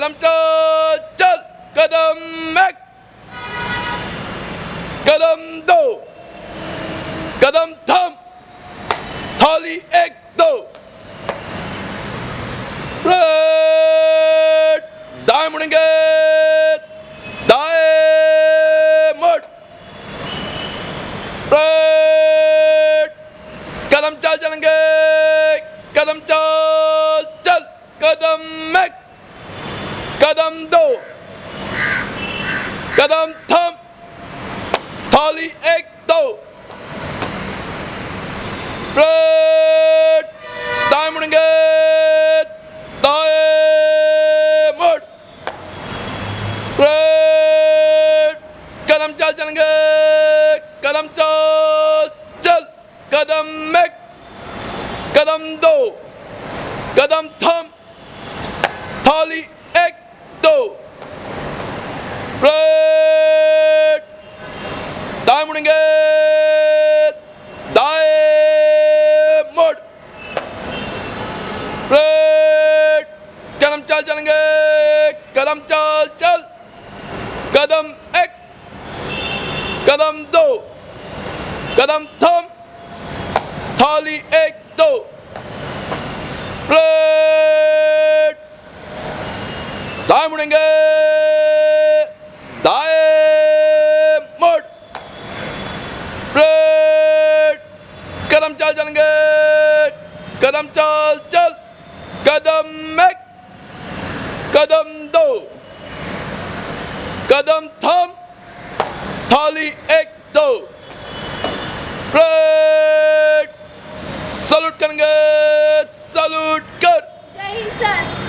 कदम चल कदम एक कदम दो कदम थम थाली एक दो दाएँ मुड़ेंगे दाएँ मुड़ कदम चल चलेंगे कदम चल चल कदम एक कदम दो कदम थम थाली एक दो मुड़ेंगे कदम चल चलेंगे कदम चल चल कदम कदम दो कदम थम थाली दो ब्रेड दाएँ मुड़ेंगे दाएँ मुड़ ब्रेड कदम चल चलेंगे कदम चल चल कदम एक कदम दो कदम थम थाली एक दो ब्रेड करेंगे दाए मोड़ ब्रेड कदम चल जाएँगे कदम चल चल कदम एक कदम दो कदम थम थाली एक दो ब्रेड सलूट करेंगे सलूट कर जय हिंद सर